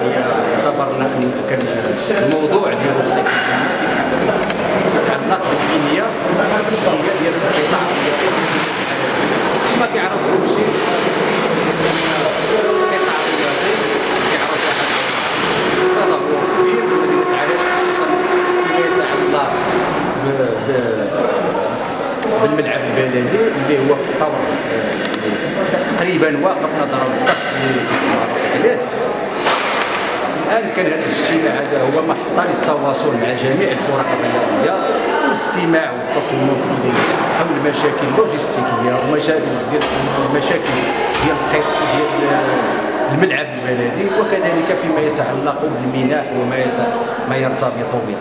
هي اعتبرنا إن كان الموضوع ديال الوصيه كيتعلق بالبنيه والتكتيكيه ديال القطاع كما كيعرف كل شيء القطاع الرياضي كبير خصوصا فيما يتعلق بالملعب البلدي اللي هو في الطور تقريبا واقف نظرا بالضبط اللي كنتمارس عليه. الان كان هذا الاجتماع هذا هو محطه للتواصل مع جميع الفرق الرياضيه والاستماع اليه حول المشاكل اللوجستيكية ومشاكل ديال المشاكل ديال ديال الملعب البلدي وكذلك فيما يتعلق بالميناء وما ما يرتبط به.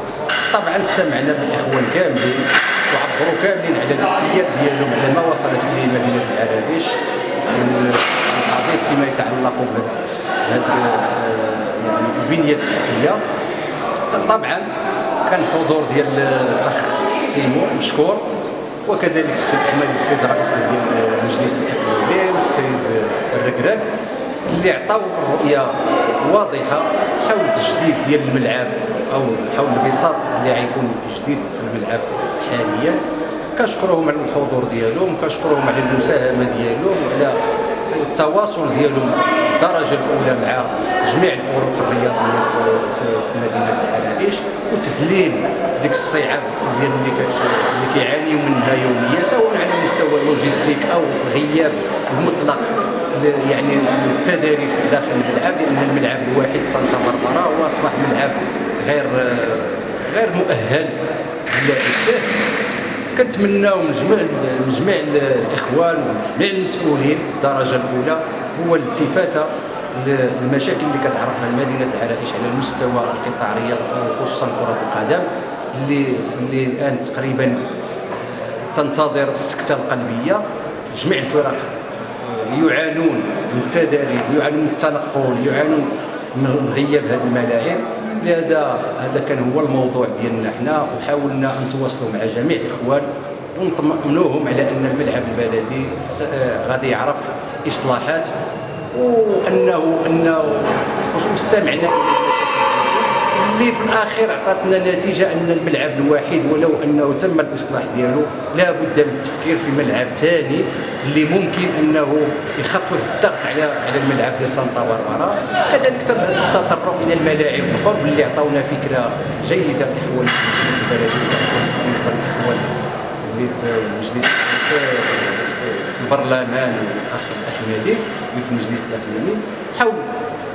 طبعا استمعنا بالإخوان كاملين وعبروا كاملين على الاستياء ديالهم على ما وصلت إليه مدينة العرائش من فيما يتعلق بهذه البنيه التحتية. طبعا كان الحضور ديال الأخ سيمو مشكور وكذلك السيد أحمد السيد رئيس المجلس الإقليمي والسيد الركراك اللي عطاو رؤيه واضحة حول تجديد ديال الملعب أو حول البساط اللي غيكون جديد في الملعب حاليا. كنشكرهم على الحضور ديالهم كنشكرهم على المساهمة ديالهم وعلى التواصل ديالهم الدرجه الأولى مع جميع الفرق الرياضية في مدينة العرائش وتدليل ديك الصيعة ديال اللي اللي كيعانيو منها يوميا سواء على مستوى اللوجيستيك أو غياب المطلق يعني التدارك داخل الملعب لأن الملعب الواحد سانتا باربرا هو اصبح ملعب غير غير مؤهل للعب فيه كنتمناو من جميع من جميع الإخوان وجميع المسؤولين الدرجة الأولى هو الالتفاته للمشاكل اللي كتعرفها مدينه العرائش على المستوى القطاع الرياضي خصوصا كرة القدم اللي اللي الآن تقريبا تنتظر السكتة القلبية. جميع الفرق يعانون من التدريب يعانون من التنقل يعانون من غياب هذه الملاعب. لهذا هذا كان هو الموضوع ديالنا حنا وحاولنا نتواصلوا مع جميع الاخوان ونطمئنوهم على أن الملعب البلدي غادي يعرف إصلاحات وانه أنه استمعنا اللي في الاخير عطاتنا نتيجة أن الملعب الواحد ولو أنه تم الإصلاح ديالو لا بد من التفكير في ملعب ثاني اللي ممكن أنه يخفف الضغط على على الملعب ديال سانتا باربرا كذلك التطرق إلى الملاعب القرب اللي عطاونا فكرة جيدة الاخوان في المجلس البلدي بالنسبة للاخوان اللي في المجلس في البرلمان الاخ الأحمدي اللي في المجلس الأقليمي. حول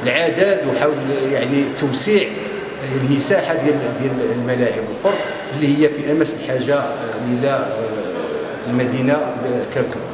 العدد وحول يعني توسيع المساحة ديال ديال الملاعب القرب اللي هي في أمس الحاجة إلى المدينة ككل